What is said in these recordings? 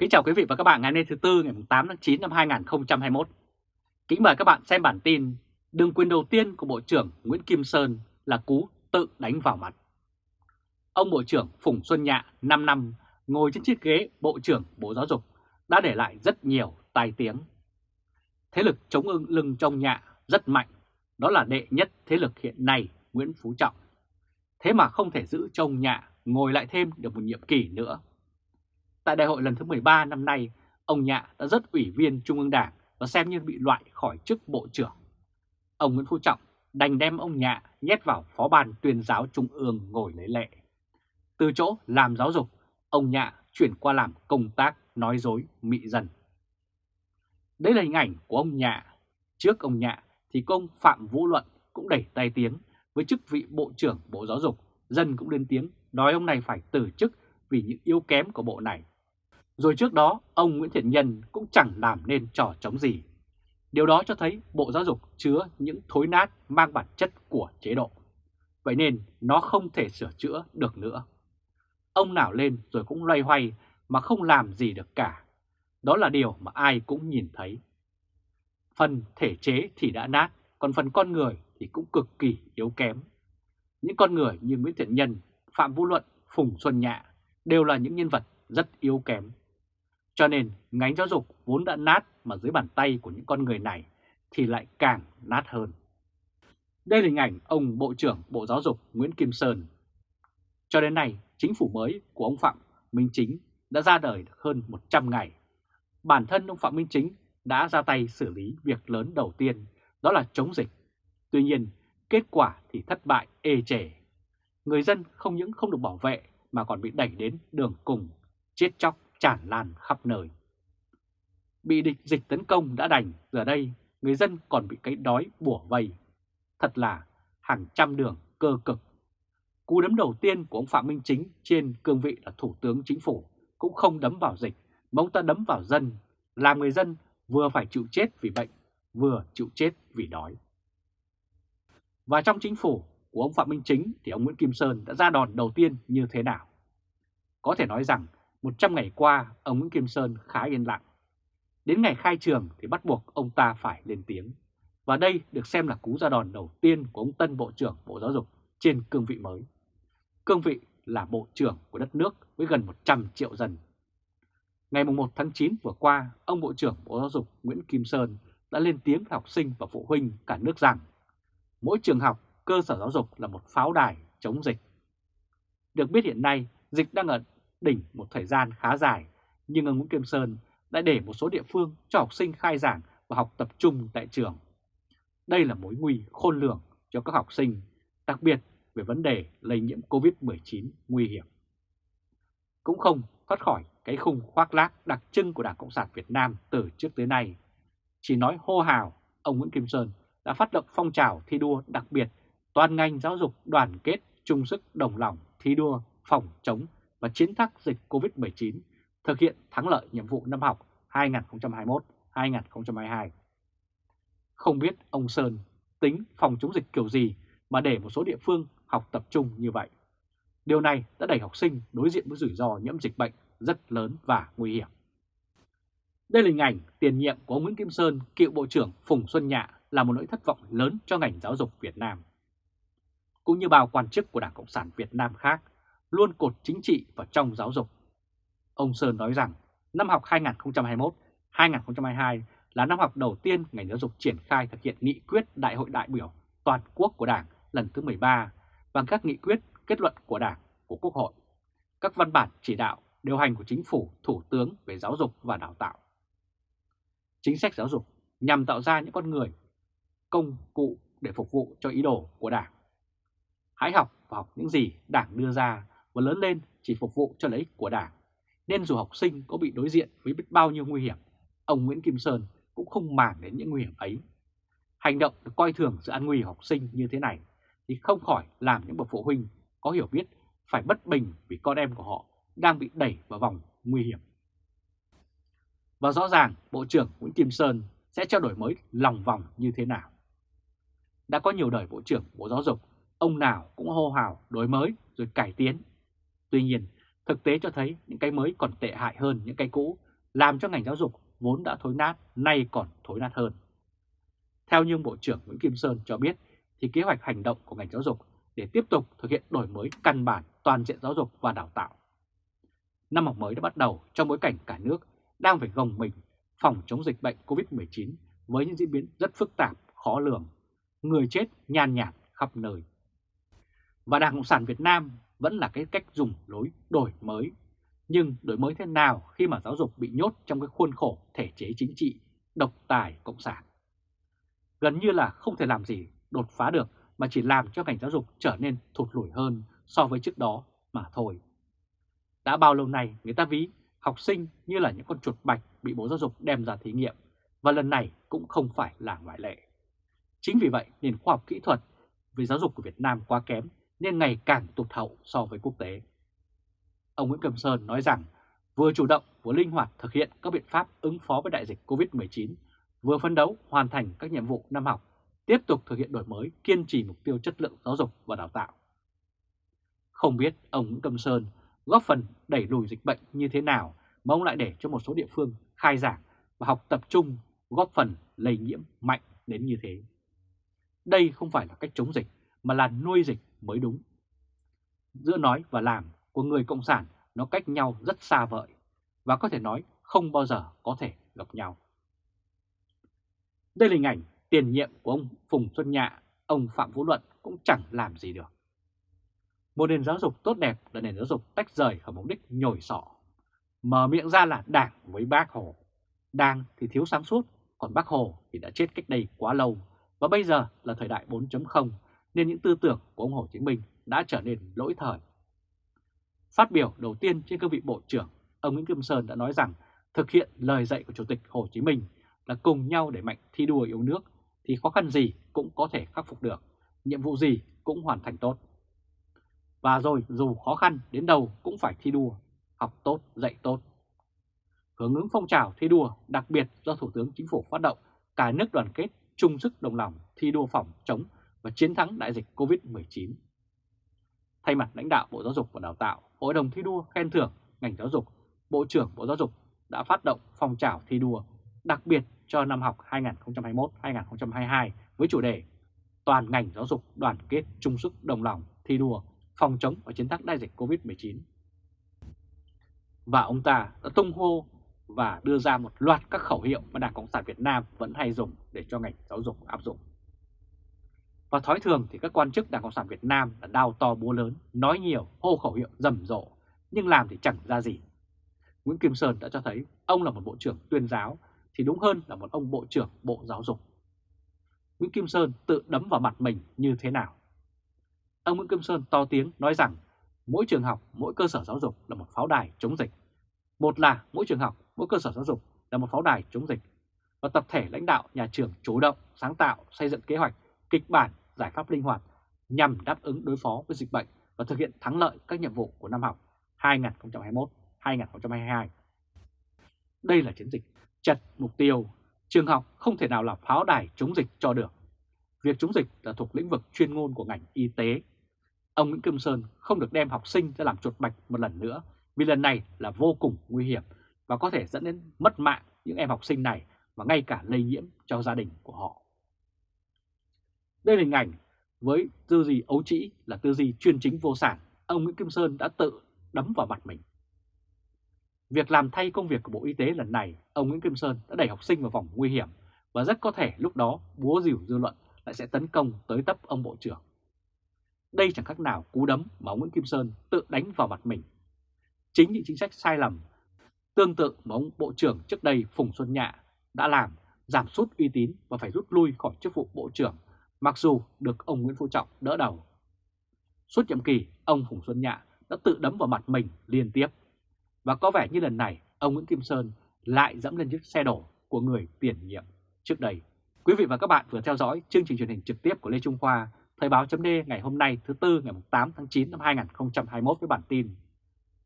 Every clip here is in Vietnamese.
Kính chào quý vị và các bạn ngày hôm nay thứ Tư ngày 8 tháng 9 năm 2021. Kính mời các bạn xem bản tin Đường quyền đầu tiên của Bộ trưởng Nguyễn Kim Sơn là cú tự đánh vào mặt. Ông Bộ trưởng Phùng Xuân Nhạ 5 năm ngồi trên chiếc ghế Bộ trưởng Bộ Giáo dục đã để lại rất nhiều tai tiếng. Thế lực chống ưng lưng trong Nhạ rất mạnh, đó là đệ nhất thế lực hiện nay Nguyễn Phú Trọng. Thế mà không thể giữ trông Nhạ ngồi lại thêm được một nhiệm kỳ nữa Tại đại hội lần thứ 13 năm nay, ông Nhạ đã rất ủy viên Trung ương Đảng và xem như bị loại khỏi chức Bộ trưởng. Ông Nguyễn Phú Trọng đành đem ông Nhạ nhét vào Phó ban tuyên giáo Trung ương ngồi lấy lệ. Từ chỗ làm giáo dục, ông Nhạ chuyển qua làm công tác nói dối mị dân. Đây là hình ảnh của ông Nhạ. Trước ông Nhạ thì công Phạm Vũ Luận cũng đẩy tay tiếng với chức vị Bộ trưởng Bộ Giáo dục. Dân cũng lên tiếng nói ông này phải từ chức vì những yếu kém của bộ này. Rồi trước đó, ông Nguyễn Thiện Nhân cũng chẳng làm nên trò chống gì. Điều đó cho thấy Bộ Giáo dục chứa những thối nát mang bản chất của chế độ. Vậy nên nó không thể sửa chữa được nữa. Ông nào lên rồi cũng loay hoay mà không làm gì được cả. Đó là điều mà ai cũng nhìn thấy. Phần thể chế thì đã nát, còn phần con người thì cũng cực kỳ yếu kém. Những con người như Nguyễn Thiện Nhân, Phạm Vũ Luận, Phùng Xuân Nhạ đều là những nhân vật rất yếu kém. Cho nên ngành giáo dục vốn đã nát mà dưới bàn tay của những con người này thì lại càng nát hơn. Đây là hình ảnh ông Bộ trưởng Bộ Giáo dục Nguyễn Kim Sơn. Cho đến nay, chính phủ mới của ông Phạm Minh Chính đã ra đời được hơn 100 ngày. Bản thân ông Phạm Minh Chính đã ra tay xử lý việc lớn đầu tiên, đó là chống dịch. Tuy nhiên, kết quả thì thất bại ê chề. Người dân không những không được bảo vệ mà còn bị đẩy đến đường cùng, chết chóc tràn lan khắp nơi. Bị địch dịch tấn công đã đành, giờ đây người dân còn bị cái đói bủa vây. Thật là hàng trăm đường cơ cực. Cú đấm đầu tiên của ông Phạm Minh Chính trên cương vị là Thủ tướng Chính phủ cũng không đấm vào dịch, mà ông ta đấm vào dân, làm người dân vừa phải chịu chết vì bệnh, vừa chịu chết vì đói. Và trong chính phủ của ông Phạm Minh Chính thì ông Nguyễn Kim Sơn đã ra đòn đầu tiên như thế nào? Có thể nói rằng 100 ngày qua ông Nguyễn Kim Sơn khá yên lặng. Đến ngày khai trường thì bắt buộc ông ta phải lên tiếng. Và đây được xem là cú ra đòn đầu tiên của ông tân Bộ trưởng Bộ Giáo dục trên cương vị mới. Cương vị là Bộ trưởng của đất nước với gần 100 triệu dân. Ngày 1 tháng 9 vừa qua, ông Bộ trưởng Bộ Giáo dục Nguyễn Kim Sơn đã lên tiếng với học sinh và phụ huynh cả nước rằng mỗi trường học, cơ sở giáo dục là một pháo đài chống dịch. Được biết hiện nay, dịch đang ở đỉnh một thời gian khá dài, nhưng ông Nguyễn Kim Sơn đã để một số địa phương cho học sinh khai giảng và học tập trung tại trường. Đây là mối nguy khôn lường cho các học sinh, đặc biệt về vấn đề lây nhiễm COVID-19 nguy hiểm. Cũng không thoát khỏi cái khung khoác lác đặc trưng của Đảng Cộng sản Việt Nam từ trước tới nay. Chỉ nói hô hào, ông Nguyễn Kim Sơn đã phát động phong trào thi đua đặc biệt toàn ngành giáo dục đoàn kết chung sức đồng lòng thi đua phòng chống và chiến thắng dịch COVID-19, thực hiện thắng lợi nhiệm vụ năm học 2021-2022. Không biết ông Sơn tính phòng chống dịch kiểu gì mà để một số địa phương học tập trung như vậy. Điều này đã đẩy học sinh đối diện với rủi ro nhiễm dịch bệnh rất lớn và nguy hiểm. Đây là hình ảnh tiền nhiệm của ông Nguyễn Kim Sơn, cựu Bộ trưởng Phùng Xuân Nhạ là một nỗi thất vọng lớn cho ngành giáo dục Việt Nam. Cũng như bao quan chức của Đảng Cộng sản Việt Nam khác, luôn cột chính trị vào trong giáo dục. Ông Sơn nói rằng năm học 2021-2022 là năm học đầu tiên ngành giáo dục triển khai thực hiện nghị quyết Đại hội đại biểu toàn quốc của Đảng lần thứ 13 và các nghị quyết kết luận của Đảng, của Quốc hội, các văn bản chỉ đạo, điều hành của Chính phủ, Thủ tướng về giáo dục và đào tạo. Chính sách giáo dục nhằm tạo ra những con người, công cụ để phục vụ cho ý đồ của Đảng. Hãy học và học những gì Đảng đưa ra và lớn lên chỉ phục vụ cho lợi ích của Đảng. Nên dù học sinh có bị đối diện với biết bao nhiêu nguy hiểm, ông Nguyễn Kim Sơn cũng không màng đến những nguy hiểm ấy. Hành động được coi thường sự an nguy học sinh như thế này thì không khỏi làm những bậc phụ huynh có hiểu biết phải bất bình vì con em của họ đang bị đẩy vào vòng nguy hiểm. Và rõ ràng Bộ trưởng Nguyễn Kim Sơn sẽ trao đổi mới lòng vòng như thế nào. Đã có nhiều đời Bộ trưởng Bộ Giáo dục, ông nào cũng hô hào đổi mới rồi cải tiến Tuy nhiên, thực tế cho thấy những cái mới còn tệ hại hơn những cái cũ làm cho ngành giáo dục vốn đã thối nát, nay còn thối nát hơn. Theo như Bộ trưởng Nguyễn Kim Sơn cho biết, thì kế hoạch hành động của ngành giáo dục để tiếp tục thực hiện đổi mới căn bản toàn diện giáo dục và đào tạo. Năm học mới đã bắt đầu trong bối cảnh cả nước đang phải gồng mình phòng chống dịch bệnh COVID-19 với những diễn biến rất phức tạp, khó lường, người chết nhàn nhạt khắp nơi. Và Đảng Cộng sản Việt Nam vẫn là cái cách dùng lối đổi mới. Nhưng đổi mới thế nào khi mà giáo dục bị nhốt trong cái khuôn khổ thể chế chính trị, độc tài Cộng sản? Gần như là không thể làm gì đột phá được mà chỉ làm cho ngành giáo dục trở nên thụt lùi hơn so với trước đó mà thôi. Đã bao lâu nay người ta ví học sinh như là những con chuột bạch bị Bộ Giáo dục đem ra thí nghiệm và lần này cũng không phải là ngoại lệ. Chính vì vậy nền khoa học kỹ thuật về giáo dục của Việt Nam quá kém nên ngày càng tụt hậu so với quốc tế. Ông Nguyễn Cầm Sơn nói rằng vừa chủ động vừa linh hoạt thực hiện các biện pháp ứng phó với đại dịch COVID-19, vừa phấn đấu hoàn thành các nhiệm vụ năm học, tiếp tục thực hiện đổi mới, kiên trì mục tiêu chất lượng giáo dục và đào tạo. Không biết ông Nguyễn Cầm Sơn góp phần đẩy lùi dịch bệnh như thế nào mà ông lại để cho một số địa phương khai giảng và học tập trung góp phần lây nhiễm mạnh đến như thế. Đây không phải là cách chống dịch mà là nuôi dịch mới đúng. Giữa nói và làm của người Cộng sản nó cách nhau rất xa vời và có thể nói không bao giờ có thể gặp nhau. Đây là hình ảnh tiền nhiệm của ông Phùng Xuân Nhạ, ông Phạm Vũ Luận cũng chẳng làm gì được. Một nền giáo dục tốt đẹp là nền giáo dục tách rời khỏi mục đích nhồi sọ. Mở miệng ra là đảng với bác Hồ. Đảng thì thiếu sáng suốt, còn bác Hồ thì đã chết cách đây quá lâu. Và bây giờ là thời đại 4.0 nên những tư tưởng của ông Hồ Chí Minh đã trở nên lỗi thời. Phát biểu đầu tiên trên cương vị Bộ trưởng, ông Nguyễn Kim Sơn đã nói rằng thực hiện lời dạy của Chủ tịch Hồ Chí Minh là cùng nhau để mạnh thi đua yêu nước thì khó khăn gì cũng có thể khắc phục được, nhiệm vụ gì cũng hoàn thành tốt. Và rồi dù khó khăn đến đâu cũng phải thi đua, học tốt, dạy tốt. Hướng ứng phong trào thi đua đặc biệt do Thủ tướng Chính phủ phát động, cả nước đoàn kết chung sức đồng lòng thi đua phòng chống và chiến thắng đại dịch COVID-19. Thay mặt lãnh đạo Bộ Giáo dục và Đào tạo, Hội đồng thi đua khen thưởng ngành giáo dục, Bộ trưởng Bộ Giáo dục đã phát động phong trào thi đua đặc biệt cho năm học 2021-2022 với chủ đề Toàn ngành giáo dục đoàn kết chung sức đồng lòng thi đua phòng chống và chiến thắng đại dịch COVID-19. Và ông ta đã tung hô và đưa ra một loạt các khẩu hiệu mà Đảng Cộng sản Việt Nam vẫn hay dùng để cho ngành giáo dục áp dụng. Và thói thường thì các quan chức Đảng Cộng sản Việt Nam là đao to búa lớn, nói nhiều, hô khẩu hiệu rầm rộ, nhưng làm thì chẳng ra gì. Nguyễn Kim Sơn đã cho thấy ông là một bộ trưởng tuyên giáo, thì đúng hơn là một ông bộ trưởng bộ giáo dục. Nguyễn Kim Sơn tự đấm vào mặt mình như thế nào? Ông Nguyễn Kim Sơn to tiếng nói rằng mỗi trường học, mỗi cơ sở giáo dục là một pháo đài chống dịch. Một là mỗi trường học, mỗi cơ sở giáo dục là một pháo đài chống dịch. Và tập thể lãnh đạo nhà trường chủ động, sáng tạo, xây dựng kế hoạch, kịch bản, giải pháp linh hoạt nhằm đáp ứng đối phó với dịch bệnh và thực hiện thắng lợi các nhiệm vụ của năm học 2021-2022. Đây là chiến dịch chặt mục tiêu, trường học không thể nào là pháo đài chống dịch cho được. Việc chống dịch là thuộc lĩnh vực chuyên môn của ngành y tế. Ông Nguyễn Kim Sơn không được đem học sinh ra làm chuột bạch một lần nữa vì lần này là vô cùng nguy hiểm và có thể dẫn đến mất mạng những em học sinh này và ngay cả lây nhiễm cho gia đình của họ. Đây là hình ảnh với tư duy ấu trĩ là tư duy chuyên chính vô sản, ông Nguyễn Kim Sơn đã tự đấm vào mặt mình. Việc làm thay công việc của Bộ Y tế lần này, ông Nguyễn Kim Sơn đã đẩy học sinh vào vòng nguy hiểm và rất có thể lúc đó búa rìu dư luận lại sẽ tấn công tới tấp ông Bộ trưởng. Đây chẳng khác nào cú đấm mà ông Nguyễn Kim Sơn tự đánh vào mặt mình. Chính những chính sách sai lầm tương tự mà ông Bộ trưởng trước đây Phùng Xuân Nhạ đã làm giảm sút uy tín và phải rút lui khỏi chức vụ Bộ trưởng mặc dù được ông Nguyễn Phú Trọng đỡ đầu. Suốt nhiệm kỳ, ông Phùng Xuân Nhạ đã tự đấm vào mặt mình liên tiếp. Và có vẻ như lần này, ông Nguyễn Kim Sơn lại dẫm lên chiếc xe đổ của người tiền nhiệm trước đây. Quý vị và các bạn vừa theo dõi chương trình truyền hình trực tiếp của Lê Trung Khoa, Thời báo chấm ngày hôm nay thứ Tư ngày 8 tháng 9 năm 2021 với bản tin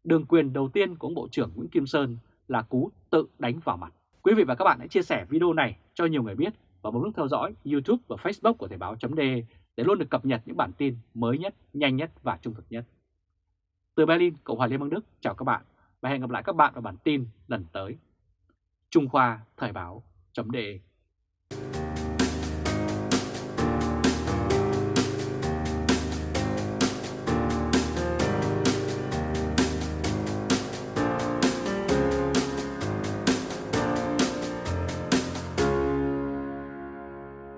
Đường quyền đầu tiên của ông Bộ trưởng Nguyễn Kim Sơn là cú tự đánh vào mặt. Quý vị và các bạn hãy chia sẻ video này cho nhiều người biết và bấm nút theo dõi YouTube và Facebook của Thời báo chấm để luôn được cập nhật những bản tin mới nhất, nhanh nhất và trung thực nhất. Từ Berlin, Cộng hòa Liên bang Đức, chào các bạn và hẹn gặp lại các bạn vào bản tin lần tới. Trung Khoa Thời báo.de